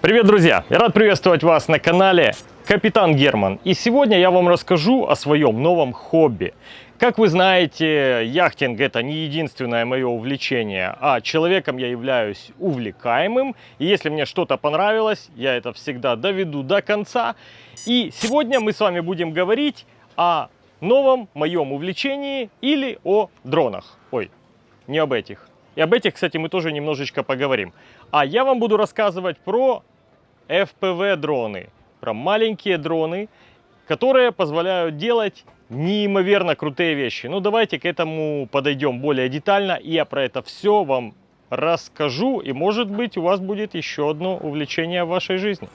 Привет, друзья! Я рад приветствовать вас на канале Капитан Герман. И сегодня я вам расскажу о своем новом хобби. Как вы знаете, яхтинг это не единственное мое увлечение, а человеком я являюсь увлекаемым. И если мне что-то понравилось, я это всегда доведу до конца. И сегодня мы с вами будем говорить о новом моем увлечении или о дронах. Ой, не об этих. И об этих, кстати, мы тоже немножечко поговорим. А я вам буду рассказывать про FPV-дроны, про маленькие дроны, которые позволяют делать неимоверно крутые вещи. Ну, давайте к этому подойдем более детально, и я про это все вам расскажу, и, может быть, у вас будет еще одно увлечение в вашей жизни.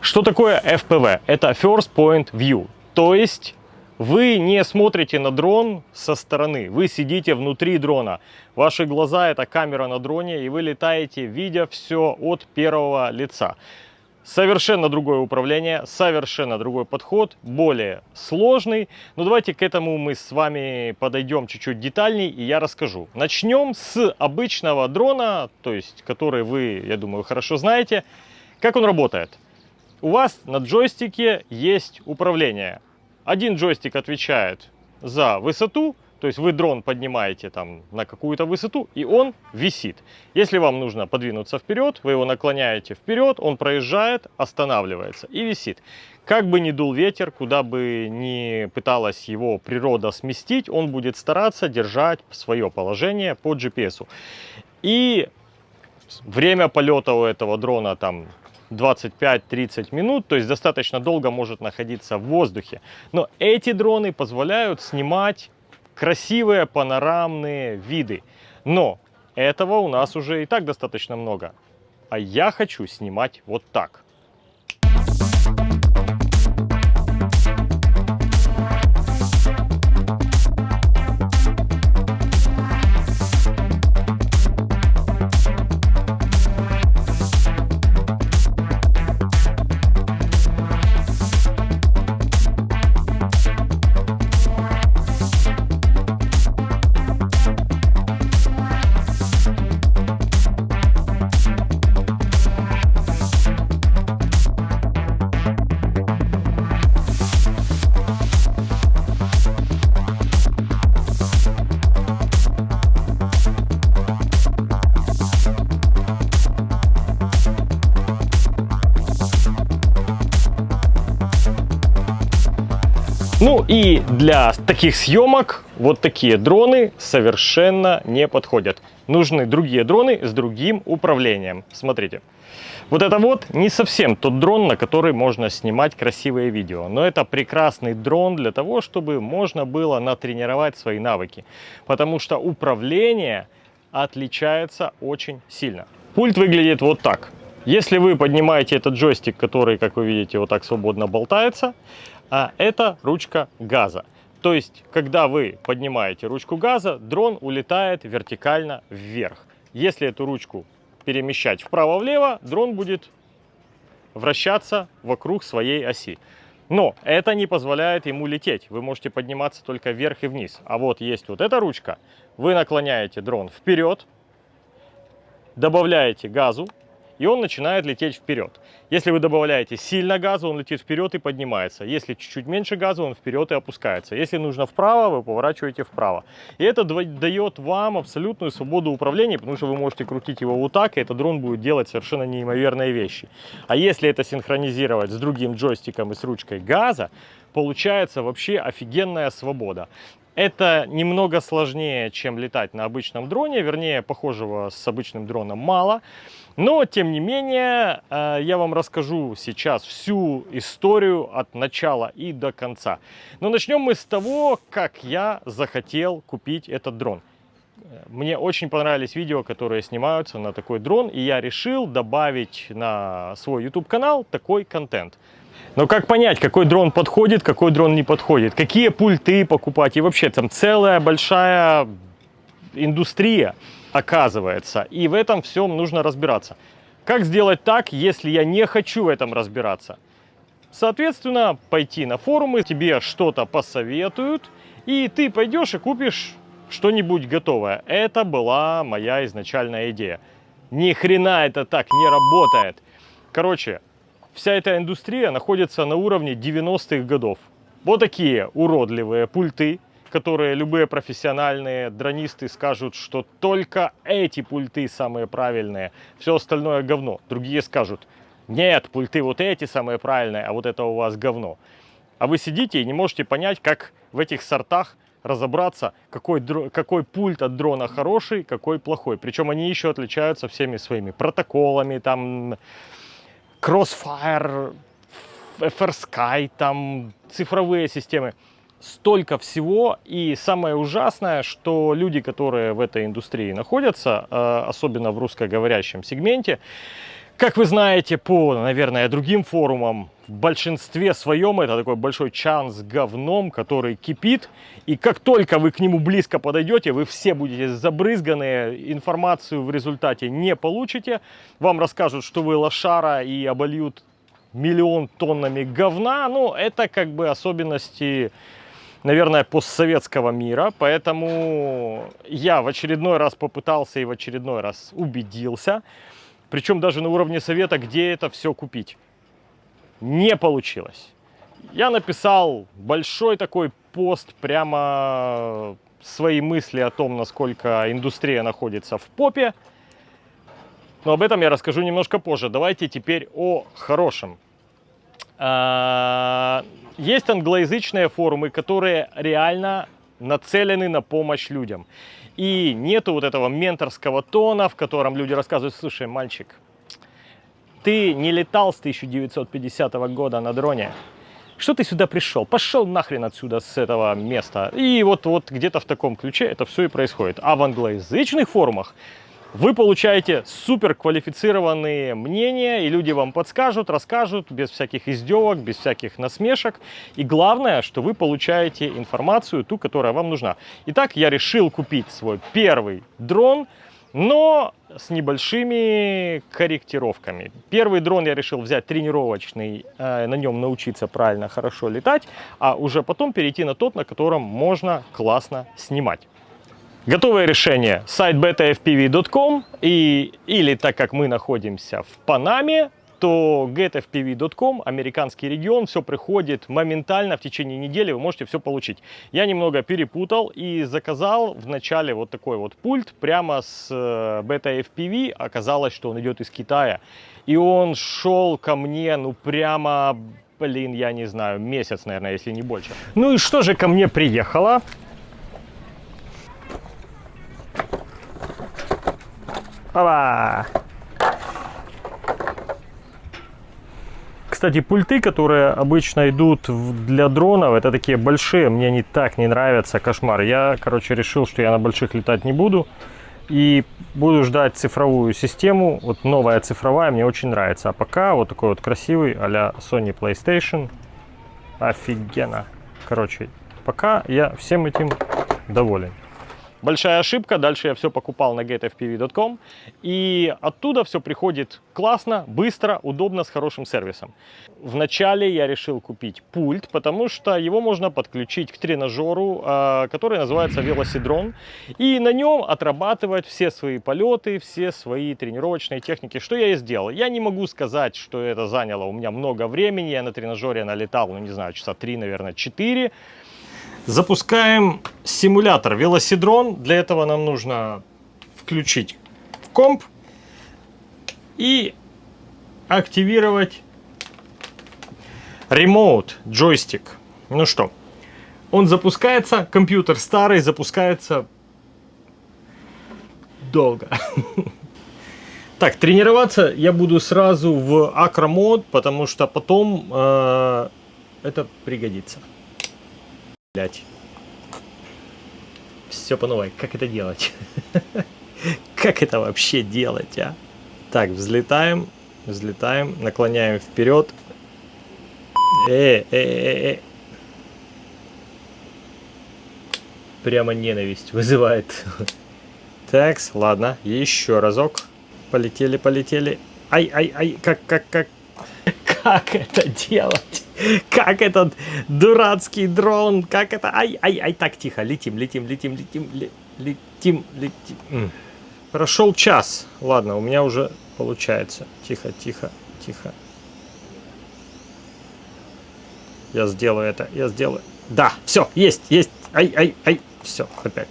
Что такое FPV? Это First Point View, то есть вы не смотрите на дрон со стороны, вы сидите внутри дрона. Ваши глаза это камера на дроне, и вы летаете, видя все от первого лица. Совершенно другое управление, совершенно другой подход, более сложный. Но давайте к этому мы с вами подойдем чуть-чуть детальней, и я расскажу. Начнем с обычного дрона, то есть который вы, я думаю, хорошо знаете. Как он работает? У вас на джойстике есть управление. Один джойстик отвечает за высоту, то есть вы дрон поднимаете там на какую-то высоту, и он висит. Если вам нужно подвинуться вперед, вы его наклоняете вперед, он проезжает, останавливается и висит. Как бы ни дул ветер, куда бы ни пыталась его природа сместить, он будет стараться держать свое положение по GPS. И время полета у этого дрона там 25-30 минут, то есть достаточно долго может находиться в воздухе. Но эти дроны позволяют снимать красивые панорамные виды. Но этого у нас уже и так достаточно много. А я хочу снимать вот так. Для таких съемок вот такие дроны совершенно не подходят. Нужны другие дроны с другим управлением. Смотрите. Вот это вот не совсем тот дрон, на который можно снимать красивые видео. Но это прекрасный дрон для того, чтобы можно было натренировать свои навыки. Потому что управление отличается очень сильно. Пульт выглядит вот так. Если вы поднимаете этот джойстик, который, как вы видите, вот так свободно болтается, а это ручка газа. То есть, когда вы поднимаете ручку газа, дрон улетает вертикально вверх. Если эту ручку перемещать вправо-влево, дрон будет вращаться вокруг своей оси. Но это не позволяет ему лететь. Вы можете подниматься только вверх и вниз. А вот есть вот эта ручка. Вы наклоняете дрон вперед, добавляете газу, и он начинает лететь вперед. Если вы добавляете сильно газа, он летит вперед и поднимается. Если чуть-чуть меньше газа, он вперед и опускается. Если нужно вправо, вы поворачиваете вправо. И это дает вам абсолютную свободу управления, потому что вы можете крутить его вот так, и этот дрон будет делать совершенно неимоверные вещи. А если это синхронизировать с другим джойстиком и с ручкой газа, получается вообще офигенная свобода. Это немного сложнее, чем летать на обычном дроне, вернее, похожего с обычным дроном мало. Но, тем не менее, э, я вам расскажу сейчас всю историю от начала и до конца. Но начнем мы с того, как я захотел купить этот дрон. Мне очень понравились видео, которые снимаются на такой дрон, и я решил добавить на свой YouTube-канал такой контент. Но как понять, какой дрон подходит, какой дрон не подходит? Какие пульты покупать? И вообще там целая большая индустрия оказывается. И в этом всем нужно разбираться. Как сделать так, если я не хочу в этом разбираться? Соответственно, пойти на форумы, тебе что-то посоветуют, и ты пойдешь и купишь что-нибудь готовое. Это была моя изначальная идея. Ни хрена это так не работает. Короче, вся эта индустрия находится на уровне 90-х годов. Вот такие уродливые пульты, которые любые профессиональные дронисты скажут, что только эти пульты самые правильные, все остальное говно. Другие скажут, нет, пульты вот эти самые правильные, а вот это у вас говно. А вы сидите и не можете понять, как в этих сортах разобраться, какой, какой пульт от дрона хороший, какой плохой. Причем они еще отличаются всеми своими протоколами, там Crossfire, FrSky, там цифровые системы. Столько всего. И самое ужасное, что люди, которые в этой индустрии находятся, э, особенно в русскоговорящем сегменте, как вы знаете по, наверное, другим форумам, в большинстве своем это такой большой чан с говном, который кипит. И как только вы к нему близко подойдете, вы все будете забрызганы, информацию в результате не получите. Вам расскажут, что вы лошара и обольют миллион тоннами говна. Ну, это как бы особенности, наверное, постсоветского мира. Поэтому я в очередной раз попытался и в очередной раз убедился, причем даже на уровне совета, где это все купить. Не получилось. Я написал большой такой пост, прямо свои мысли о том, насколько индустрия находится в попе. Но об этом я расскажу немножко позже. Давайте теперь о хорошем. А, есть англоязычные форумы, которые реально нацелены на помощь людям. И нету вот этого менторского тона, в котором люди рассказывают, слушай, мальчик, ты не летал с 1950 года на дроне, что ты сюда пришел? Пошел нахрен отсюда с этого места. И вот, вот где-то в таком ключе это все и происходит. А в англоязычных форумах вы получаете супер квалифицированные мнения, и люди вам подскажут, расскажут, без всяких издевок, без всяких насмешек. И главное, что вы получаете информацию, ту, которая вам нужна. Итак, я решил купить свой первый дрон, но с небольшими корректировками. Первый дрон я решил взять тренировочный, э, на нем научиться правильно, хорошо летать, а уже потом перейти на тот, на котором можно классно снимать. Готовое решение сайт betafpv.com и, или так как мы находимся в Панаме, то getfpv.com, американский регион, все приходит моментально в течение недели, вы можете все получить. Я немного перепутал и заказал в начале вот такой вот пульт прямо с э, betafpv, оказалось, что он идет из Китая. И он шел ко мне, ну прямо, блин, я не знаю, месяц, наверное, если не больше. Ну и что же ко мне приехало? Опа! Кстати, пульты, которые обычно идут для дронов, это такие большие, мне они так не нравятся, кошмар. Я, короче, решил, что я на больших летать не буду. И буду ждать цифровую систему. Вот новая цифровая мне очень нравится. А пока вот такой вот красивый а Sony PlayStation. Офигенно. Короче, пока я всем этим доволен. Большая ошибка, дальше я все покупал на getfpv.com, и оттуда все приходит классно, быстро, удобно, с хорошим сервисом. Вначале я решил купить пульт, потому что его можно подключить к тренажеру, а, который называется велосидрон, и на нем отрабатывать все свои полеты, все свои тренировочные техники. Что я и сделал. Я не могу сказать, что это заняло у меня много времени, я на тренажере налетал, ну не знаю, часа три, наверное, четыре. Запускаем симулятор велосидрон. Для этого нам нужно включить комп и активировать Remote джойстик. Ну что, он запускается, компьютер старый, запускается долго. Так, тренироваться я буду сразу в акромод, потому что потом э, это пригодится блять. Все по новой. Как это делать? Как это вообще делать, а? Так, взлетаем, взлетаем, наклоняем вперед. Э, э, э, э. Прямо ненависть вызывает. Так, ладно, еще разок. Полетели, полетели. Ай, ай, ай, как, как, как. как это делать? Как этот дурацкий дрон, как это... Ай, ай, ай, так, тихо, летим, летим, летим, летим, летим, летим. Прошел час. Ладно, у меня уже получается. Тихо, тихо, тихо. Я сделаю это, я сделаю. Да, все, есть, есть. Ай, ай, ай. Все, опять.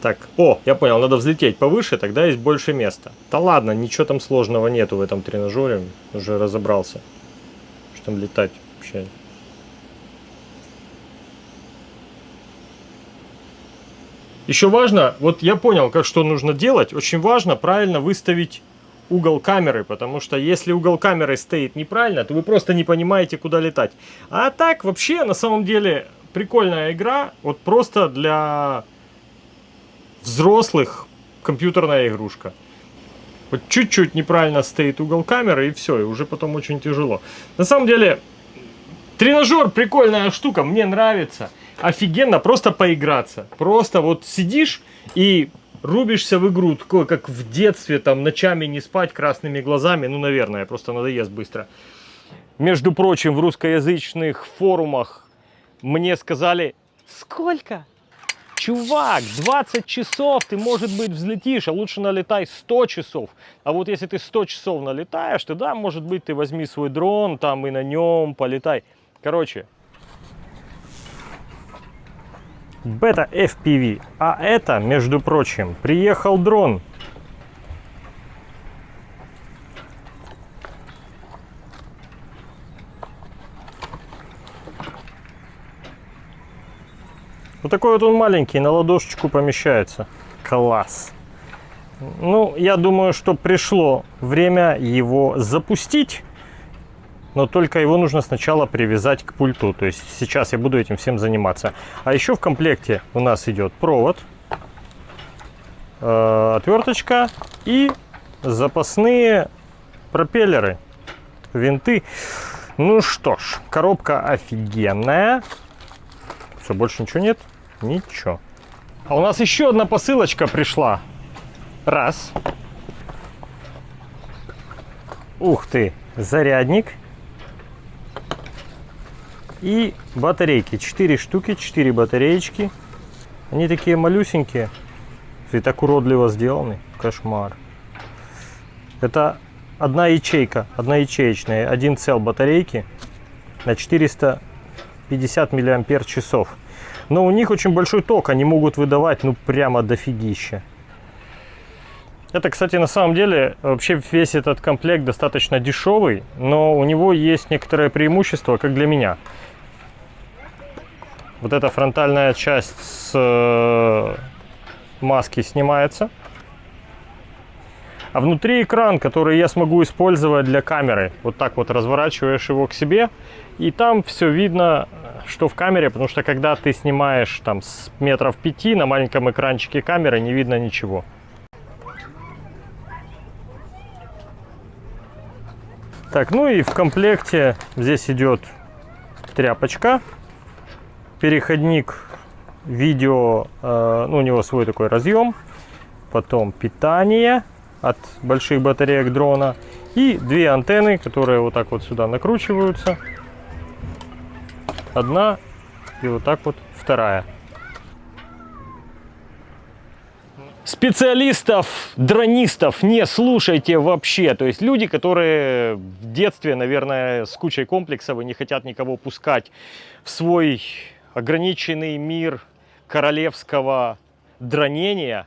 Так, о, я понял, надо взлететь повыше, тогда есть больше места. Да ладно, ничего там сложного нету в этом тренажере. Уже разобрался. Там летать вообще. Еще важно, вот я понял, как что нужно делать. Очень важно правильно выставить угол камеры, потому что если угол камеры стоит неправильно, то вы просто не понимаете, куда летать. А так, вообще, на самом деле, прикольная игра, вот просто для взрослых компьютерная игрушка. Вот чуть-чуть неправильно стоит угол камеры, и все, и уже потом очень тяжело. На самом деле, тренажер прикольная штука, мне нравится. Офигенно просто поиграться. Просто вот сидишь и рубишься в игру, такое, как в детстве, там, ночами не спать красными глазами, ну, наверное, просто надоест быстро. Между прочим, в русскоязычных форумах мне сказали, сколько? Чувак, 20 часов ты, может быть, взлетишь, а лучше налетай 100 часов. А вот если ты 100 часов налетаешь, то да, может быть, ты возьми свой дрон там и на нем полетай. Короче, бета FPV. А это, между прочим, приехал дрон. Вот такой вот он маленький, на ладошечку помещается. Класс. Ну, я думаю, что пришло время его запустить но только его нужно сначала привязать к пульту. То есть сейчас я буду этим всем заниматься. А еще в комплекте у нас идет провод, э, отверточка и запасные пропеллеры, винты. Ну что ж, коробка офигенная. Все, больше ничего нет? Ничего. А у нас еще одна посылочка пришла. Раз. Ух ты, зарядник и батарейки. 4 штуки, 4 батареечки. Они такие малюсенькие. И так уродливо сделаны. Кошмар. Это одна ячейка, одна ячеечная. Один цел батарейки на 450 миллиампер часов. Но у них очень большой ток. Они могут выдавать ну прямо дофигища. Это, кстати, на самом деле, вообще весь этот комплект достаточно дешевый, но у него есть некоторое преимущество, как для меня. Вот эта фронтальная часть с э, маски снимается. А внутри экран, который я смогу использовать для камеры. Вот так вот разворачиваешь его к себе. И там все видно, что в камере. Потому что когда ты снимаешь там с метров пяти на маленьком экранчике камеры, не видно ничего. Так, ну и в комплекте здесь идет тряпочка переходник видео, э, ну, у него свой такой разъем, потом питание от больших батареек дрона и две антенны, которые вот так вот сюда накручиваются. Одна и вот так вот вторая. Специалистов, дронистов не слушайте вообще. То есть люди, которые в детстве, наверное, с кучей комплексов и не хотят никого пускать в свой ограниченный мир королевского дронения,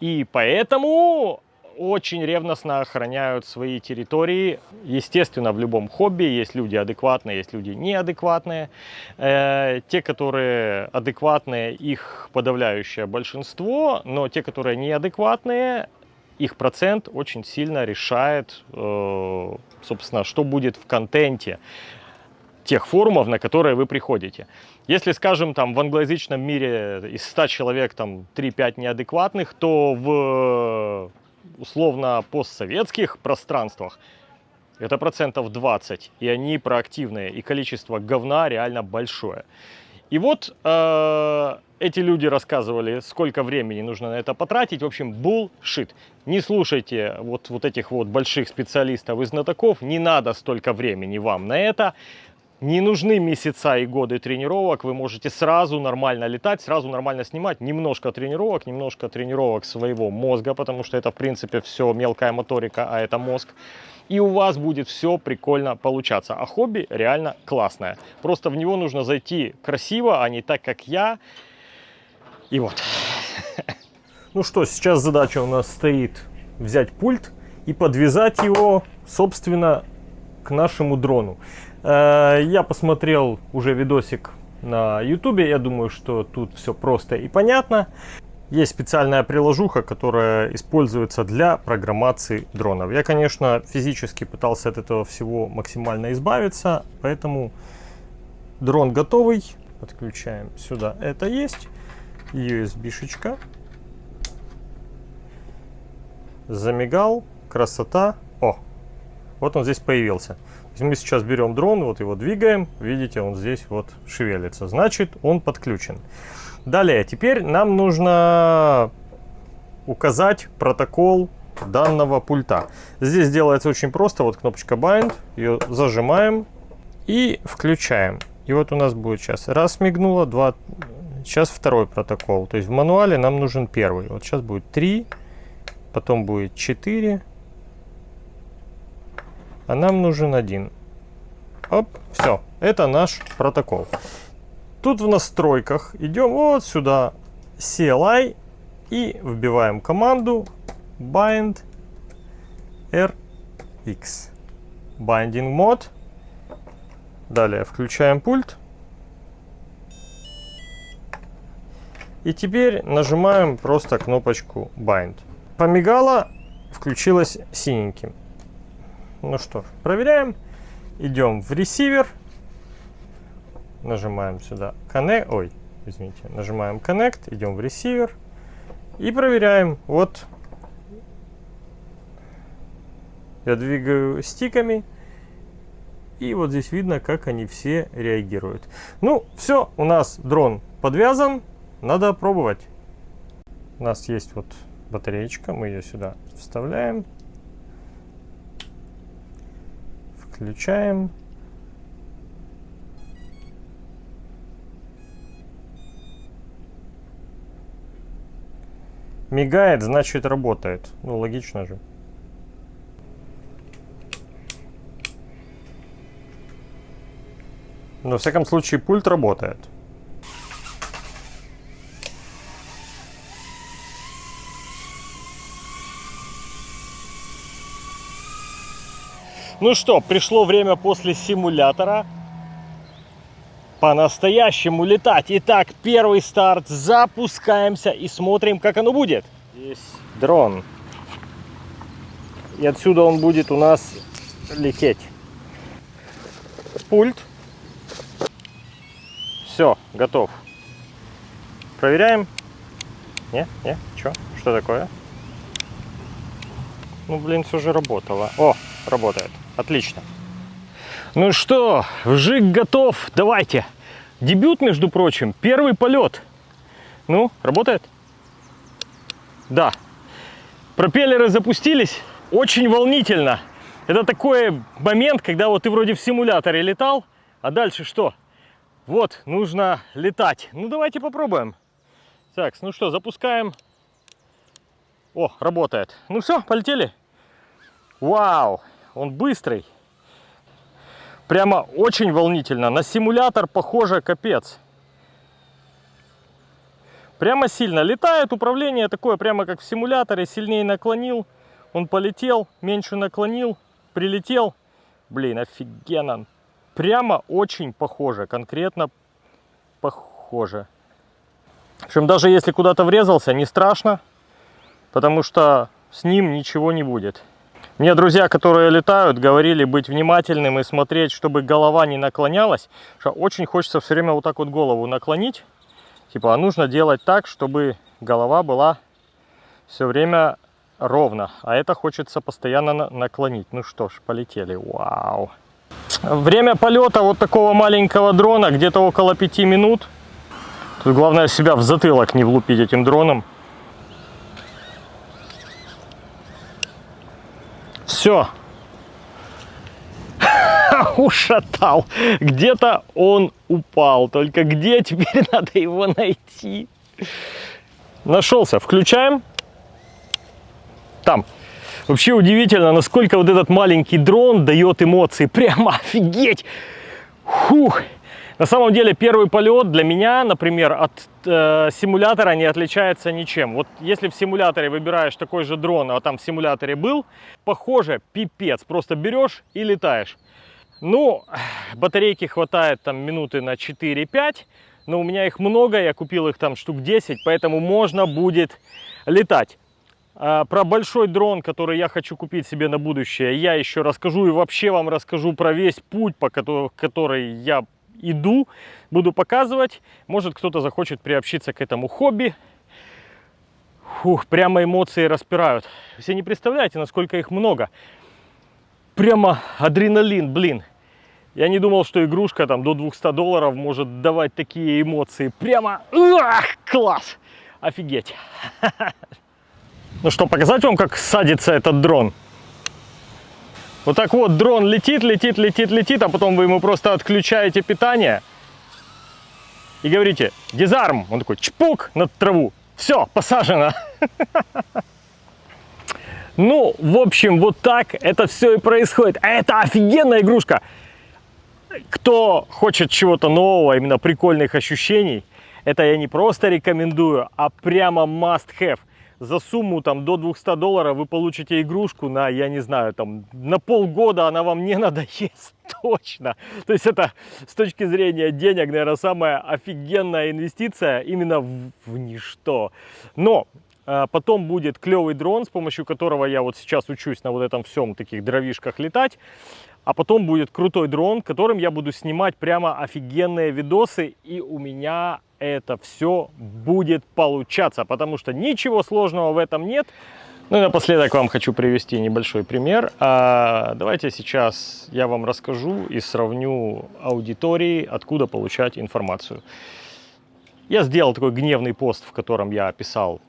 и поэтому очень ревностно охраняют свои территории. Естественно, в любом хобби есть люди адекватные, есть люди неадекватные. Э, те, которые адекватные, их подавляющее большинство, но те, которые неадекватные, их процент очень сильно решает, э, собственно, что будет в контенте тех форумов, на которые вы приходите. Если, скажем, там в англоязычном мире из 100 человек там 3-5 неадекватных, то в условно постсоветских пространствах это процентов 20, и они проактивные, и количество говна реально большое. И вот э, эти люди рассказывали, сколько времени нужно на это потратить. В общем, булшит. Не слушайте вот, вот этих вот больших специалистов и знатоков. Не надо столько времени вам на это. Не нужны месяца и годы тренировок, вы можете сразу нормально летать, сразу нормально снимать. Немножко тренировок, немножко тренировок своего мозга, потому что это в принципе все мелкая моторика, а это мозг. И у вас будет все прикольно получаться. А хобби реально классное. Просто в него нужно зайти красиво, а не так, как я. И вот. Ну что, сейчас задача у нас стоит взять пульт и подвязать его, собственно, к нашему дрону. Э, я посмотрел уже видосик на ютубе, я думаю, что тут все просто и понятно. Есть специальная приложуха, которая используется для программации дронов. Я, конечно, физически пытался от этого всего максимально избавиться, поэтому дрон готовый. Подключаем сюда, это есть. USB-шечка. Замигал, красота. О, вот он здесь появился. Мы сейчас берем дрон, вот его двигаем, видите, он здесь вот шевелится, значит он подключен. Далее, теперь нам нужно указать протокол данного пульта. Здесь делается очень просто, вот кнопочка Bind, ее зажимаем и включаем. И вот у нас будет сейчас раз мигнуло, два, сейчас второй протокол. То есть в мануале нам нужен первый. Вот сейчас будет 3, потом будет 4, а нам нужен один. Оп, все, это наш протокол. Тут в настройках идем вот сюда, CLI, и вбиваем команду bind rx. Binding mode. Далее включаем пульт. И теперь нажимаем просто кнопочку Bind. Помигала, включилась синеньким. Ну что ж, проверяем. Идем в ресивер. Нажимаем сюда Connect. Ой, извините. Нажимаем Connect. Идем в ресивер. И проверяем. Вот. Я двигаю стиками. И вот здесь видно, как они все реагируют. Ну, все, у нас дрон подвязан. Надо пробовать. У нас есть вот батареечка. Мы ее сюда вставляем. Включаем. Мигает, значит работает. Ну, логично же. Но, во всяком случае, пульт работает. Ну что, пришло время после симулятора по-настоящему летать. Итак, первый старт. Запускаемся и смотрим, как оно будет. Здесь дрон. И отсюда он будет у нас лететь. Пульт. Все, готов. Проверяем. Не, не, что? Что такое? Ну, блин, все же работало. О, работает. Отлично. Ну что, вжик готов. Давайте. Дебют, между прочим, первый полет. Ну, работает? Да. Пропеллеры запустились. Очень волнительно. Это такой момент, когда вот ты вроде в симуляторе летал, а дальше что? Вот, нужно летать. Ну, давайте попробуем. Так, ну что, запускаем. О, работает. Ну все, полетели. Вау, он быстрый. Прямо очень волнительно. На симулятор похоже капец. Прямо сильно. Летает управление такое, прямо как в симуляторе. Сильнее наклонил, он полетел, меньше наклонил, прилетел. Блин, офигенно. Прямо очень похоже, конкретно похоже. В общем, даже если куда-то врезался, не страшно, потому что с ним ничего не будет. Мне друзья, которые летают, говорили быть внимательным и смотреть, чтобы голова не наклонялась. Что очень хочется все время вот так вот голову наклонить. Типа, а нужно делать так, чтобы голова была все время ровно. А это хочется постоянно наклонить. Ну что ж, полетели. Вау. Время полета вот такого маленького дрона где-то около 5 минут. Тут главное себя в затылок не влупить этим дроном. Все. Ушатал. Где-то он упал. Только где теперь надо его найти? Нашелся. Включаем. Там. Вообще удивительно, насколько вот этот маленький дрон дает эмоции. Прямо офигеть. Фух. На самом деле первый полет для меня, например, от э, симулятора не отличается ничем. Вот если в симуляторе выбираешь такой же дрон, а там в симуляторе был, похоже, пипец. Просто берешь и летаешь. Ну, батарейки хватает там минуты на 4-5, но у меня их много, я купил их там штук 10, поэтому можно будет летать. А, про большой дрон, который я хочу купить себе на будущее, я еще расскажу и вообще вам расскажу про весь путь, по который я иду, буду показывать. Может кто-то захочет приобщиться к этому хобби. Фух, прямо эмоции распирают. Все не представляете, насколько их много. Прямо адреналин, блин. Я не думал, что игрушка там до 200 долларов может давать такие эмоции. Прямо, ах, класс, офигеть. Ну что, показать вам, как садится этот дрон? Вот так вот дрон летит, летит, летит, летит, а потом вы ему просто отключаете питание и говорите «дизарм». Он такой чпук над траву. Все, посажено. Ну, в общем, вот так это все и происходит. А это офигенная игрушка. Кто хочет чего-то нового, именно прикольных ощущений, это я не просто рекомендую, а прямо must have за сумму там до 200 долларов вы получите игрушку на, я не знаю, там на полгода она вам не надоест точно. То есть это с точки зрения денег, наверное, самая офигенная инвестиция именно в, в ничто. Но а, потом будет клевый дрон, с помощью которого я вот сейчас учусь на вот этом всем таких дровишках летать. А потом будет крутой дрон, которым я буду снимать прямо офигенные видосы. И у меня это все будет получаться, потому что ничего сложного в этом нет. Ну и напоследок вам хочу привести небольшой пример. А, давайте сейчас я вам расскажу и сравню аудитории, откуда получать информацию. Я сделал такой гневный пост, в котором я описал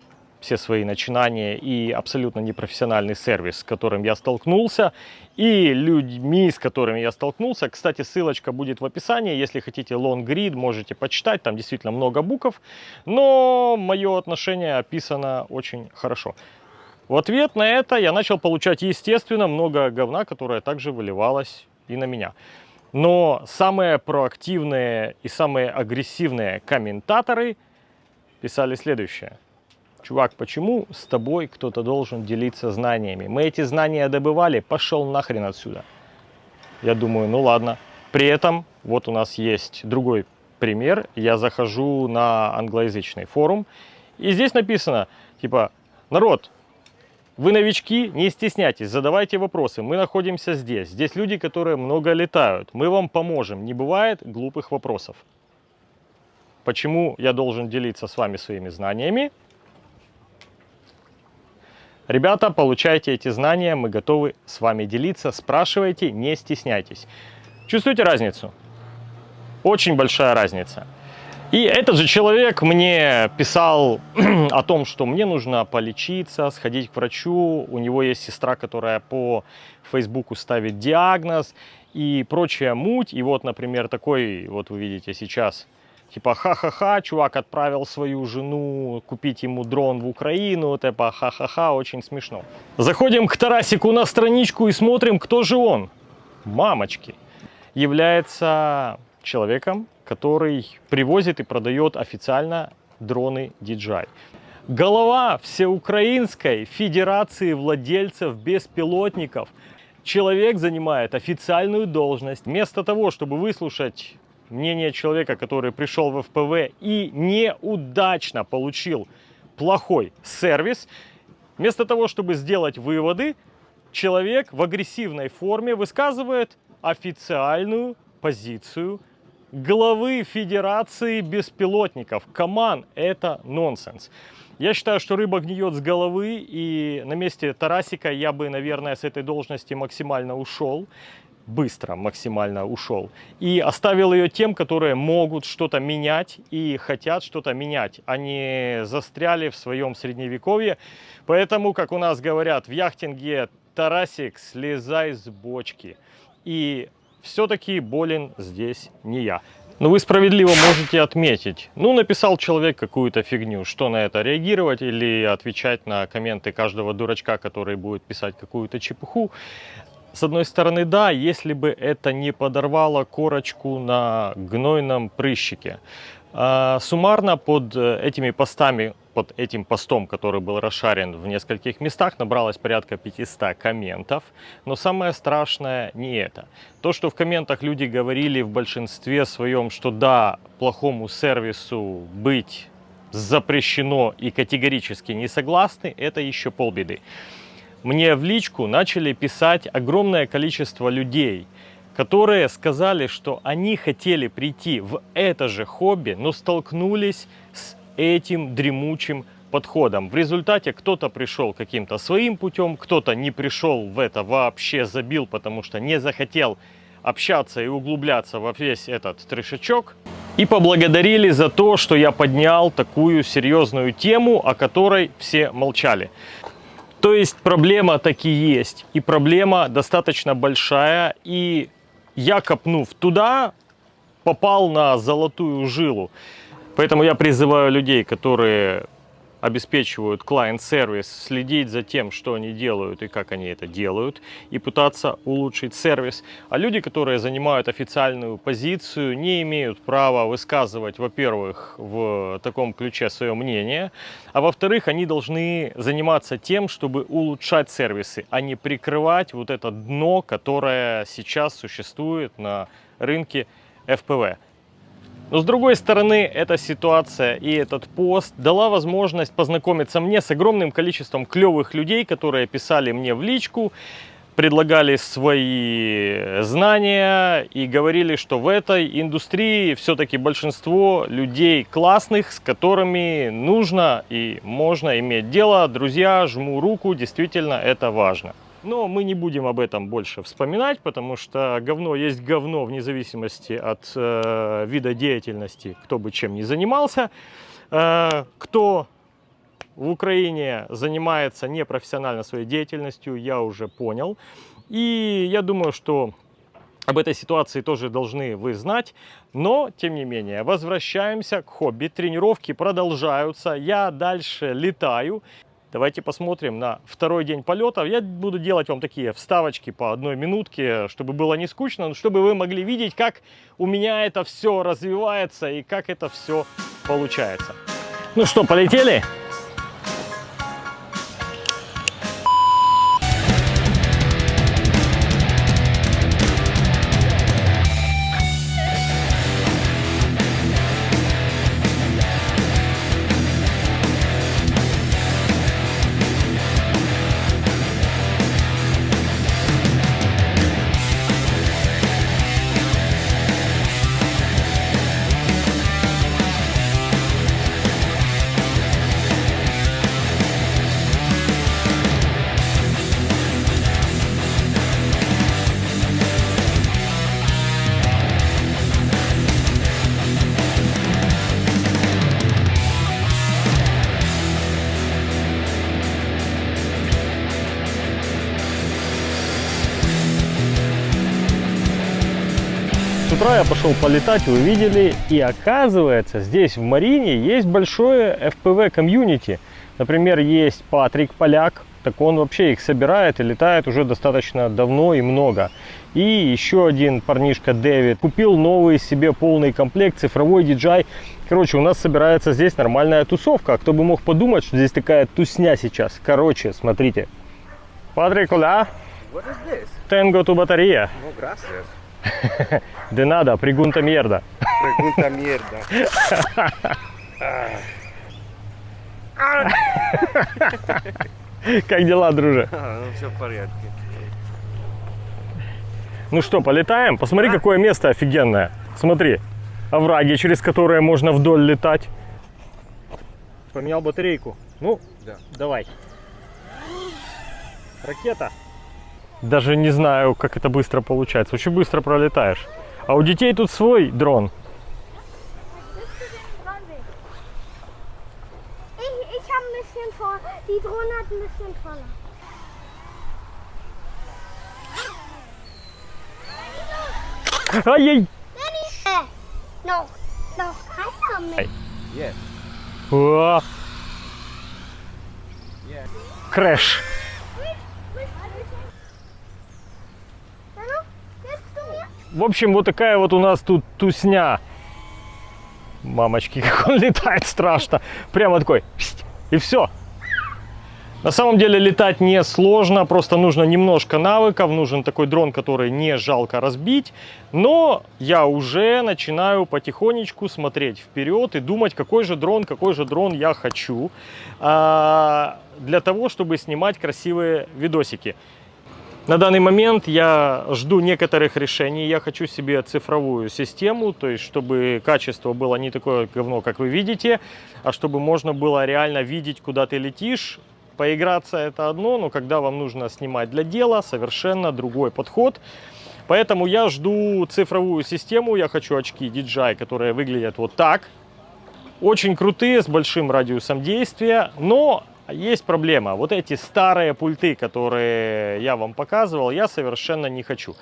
все свои начинания и абсолютно непрофессиональный сервис, с которым я столкнулся, и людьми, с которыми я столкнулся. Кстати, ссылочка будет в описании, если хотите long read, можете почитать, там действительно много букв, но мое отношение описано очень хорошо. В ответ на это я начал получать, естественно, много говна, которое также выливалось и на меня. Но самые проактивные и самые агрессивные комментаторы писали следующее чувак, почему с тобой кто-то должен делиться знаниями? Мы эти знания добывали, пошел нахрен отсюда. Я думаю, ну ладно. При этом вот у нас есть другой пример. Я захожу на англоязычный форум, и здесь написано, типа, народ, вы новички, не стесняйтесь, задавайте вопросы. Мы находимся здесь. Здесь люди, которые много летают. Мы вам поможем. Не бывает глупых вопросов. Почему я должен делиться с вами своими знаниями? Ребята, получайте эти знания, мы готовы с вами делиться. Спрашивайте, не стесняйтесь. Чувствуете разницу? Очень большая разница. И этот же человек мне писал о том, что мне нужно полечиться, сходить к врачу. У него есть сестра, которая по Фейсбуку ставит диагноз и прочая муть. И вот, например, такой, вот вы видите сейчас, Типа, ха-ха-ха, чувак отправил свою жену купить ему дрон в Украину. Типа, ха-ха-ха, очень смешно. Заходим к Тарасику на страничку и смотрим, кто же он. Мамочки. Является человеком, который привозит и продает официально дроны DJI. Голова Всеукраинской Федерации владельцев беспилотников. Человек занимает официальную должность. Вместо того, чтобы выслушать мнение человека, который пришел в ФПВ и неудачно получил плохой сервис, вместо того, чтобы сделать выводы, человек в агрессивной форме высказывает официальную позицию главы Федерации беспилотников. Коман, это нонсенс. Я считаю, что рыба гниет с головы, и на месте Тарасика я бы, наверное, с этой должности максимально ушел. Быстро максимально ушел. И оставил ее тем, которые могут что-то менять и хотят что-то менять. Они застряли в своем средневековье. Поэтому, как у нас говорят в яхтинге, Тарасик, слезай с бочки. И все-таки болен здесь не я. Но вы справедливо можете отметить, ну, написал человек какую-то фигню, что на это реагировать или отвечать на комменты каждого дурачка, который будет писать какую-то чепуху. С одной стороны, да, если бы это не подорвало корочку на гнойном прыщике. А, суммарно под э, этими постами, под этим постом, который был расшарен в нескольких местах, набралось порядка 500 комментов. Но самое страшное не это. То, что в комментах люди говорили в большинстве своем, что да, плохому сервису быть запрещено и категорически не согласны, это еще полбеды мне в личку начали писать огромное количество людей, которые сказали, что они хотели прийти в это же хобби, но столкнулись с этим дремучим подходом. В результате кто-то пришел каким-то своим путем, кто-то не пришел в это вообще, забил, потому что не захотел общаться и углубляться во весь этот трешечок. И поблагодарили за то, что я поднял такую серьезную тему, о которой все молчали. То есть проблема таки есть. И проблема достаточно большая. И я, копнув туда, попал на золотую жилу. Поэтому я призываю людей, которые обеспечивают клиент-сервис, следить за тем, что они делают и как они это делают, и пытаться улучшить сервис. А люди, которые занимают официальную позицию, не имеют права высказывать, во-первых, в таком ключе свое мнение, а во-вторых, они должны заниматься тем, чтобы улучшать сервисы, а не прикрывать вот это дно, которое сейчас существует на рынке FPV. Но с другой стороны, эта ситуация и этот пост дала возможность познакомиться мне с огромным количеством клевых людей, которые писали мне в личку, предлагали свои знания и говорили, что в этой индустрии все-таки большинство людей классных, с которыми нужно и можно иметь дело. Друзья, жму руку, действительно это важно. Но мы не будем об этом больше вспоминать, потому что говно есть говно вне зависимости от э, вида деятельности, кто бы чем ни занимался. Э, кто в Украине занимается непрофессионально своей деятельностью, я уже понял. И я думаю, что об этой ситуации тоже должны вы знать. Но, тем не менее, возвращаемся к хобби. Тренировки продолжаются. Я дальше летаю. Давайте посмотрим на второй день полета. Я буду делать вам такие вставочки по одной минутке, чтобы было не скучно, но чтобы вы могли видеть, как у меня это все развивается и как это все получается. Ну что, полетели? Я пошел полетать, вы видели, и оказывается, здесь в Марине есть большое FPV комьюнити. Например, есть Патрик Поляк, так он вообще их собирает и летает уже достаточно давно и много. И еще один парнишка Дэвид купил новый себе полный комплект, цифровой DJI. Короче, у нас собирается здесь нормальная тусовка. Кто бы мог подумать, что здесь такая тусня сейчас. Короче, смотрите. Патрик, куда? Тенго ту батарея. Ну, gracias. De nada, pregunta mierda. Pregunta mierda. Как дела, друже? А, ну все в порядке. Ну что, полетаем? Посмотри, какое место офигенное. Смотри, овраги, через которые можно вдоль летать. Поменял батарейку. Ну, Да. давай. Ракета. Даже не знаю, как это быстро получается. Очень быстро пролетаешь. А у детей тут свой дрон. Die Drohne hat ein bisschen voller. Ай-яй! О, Yes. Crash. В общем, вот такая вот у нас тут тусня. Мамочки, как он летает страшно. Прямо такой. И все. На самом деле летать не сложно, просто нужно немножко навыков, нужен такой дрон, который не жалко разбить. Но я уже начинаю потихонечку смотреть вперед и думать, какой же дрон, какой же дрон я хочу а, для того, чтобы снимать красивые видосики. На данный момент я жду некоторых решений. Я хочу себе цифровую систему, то есть чтобы качество было не такое говно, как вы видите, а чтобы можно было реально видеть, куда ты летишь. Поиграться это одно, но когда вам нужно снимать для дела, совершенно другой подход. Поэтому я жду цифровую систему. Я хочу очки DJI, которые выглядят вот так. Очень крутые, с большим радиусом действия, но есть проблема. Вот эти старые пульты, которые я вам показывал, я совершенно не хочу.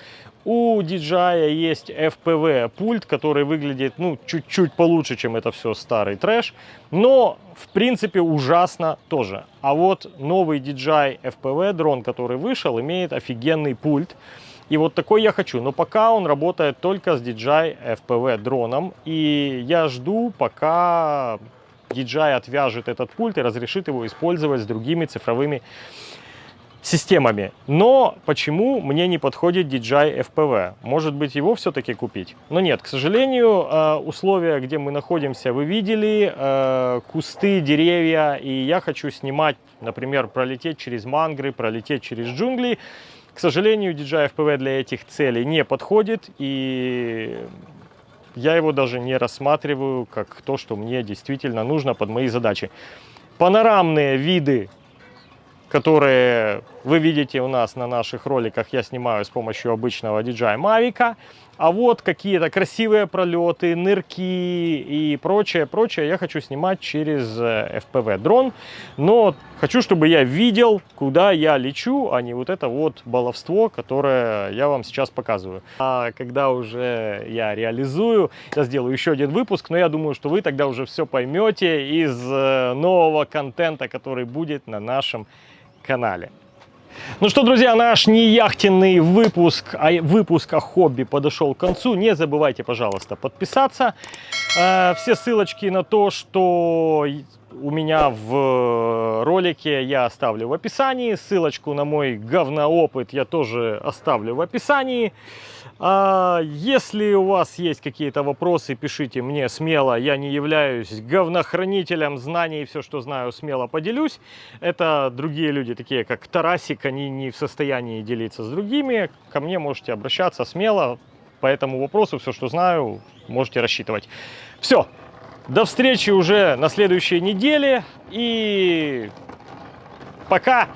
У DJI есть FPV пульт, который выглядит ну чуть-чуть получше, чем это все старый трэш, но в принципе ужасно тоже. А вот новый DJI FPV дрон, который вышел, имеет офигенный пульт. И вот такой я хочу. Но пока он работает только с DJI FPV дроном. И я жду, пока DJI отвяжет этот пульт и разрешит его использовать с другими цифровыми системами. Но почему мне не подходит DJI FPV? Может быть его все-таки купить? Но нет, к сожалению, э, условия, где мы находимся, вы видели, э, кусты, деревья, и я хочу снимать, например, пролететь через мангры, пролететь через джунгли. К сожалению, DJI FPV для этих целей не подходит, и я его даже не рассматриваю как то, что мне действительно нужно под мои задачи. Панорамные виды, которые вы видите у нас на наших роликах, я снимаю с помощью обычного DJI Mavic. А вот какие-то красивые пролеты, нырки и прочее, прочее я хочу снимать через э, FPV дрон. Но хочу, чтобы я видел, куда я лечу, а не вот это вот баловство, которое я вам сейчас показываю. А когда уже я реализую, я сделаю еще один выпуск, но я думаю, что вы тогда уже все поймете из э, нового контента, который будет на нашем канале. Ну что, друзья, наш не яхтенный выпуск, а выпуск о хобби подошел к концу. Не забывайте, пожалуйста, подписаться. Э, Все ссылочки на то, что у меня в ролике я оставлю в описании. Ссылочку на мой говноопыт я тоже оставлю в описании. А, Если у вас есть какие-то вопросы, пишите мне смело. Я не являюсь говнохранителем знаний. Все, что знаю, смело поделюсь. Это другие люди, такие как Тарасик, они не в состоянии делиться с другими. Ко мне можете обращаться смело. По этому вопросу все, что знаю, можете рассчитывать. Все. До встречи уже на следующей неделе. И пока.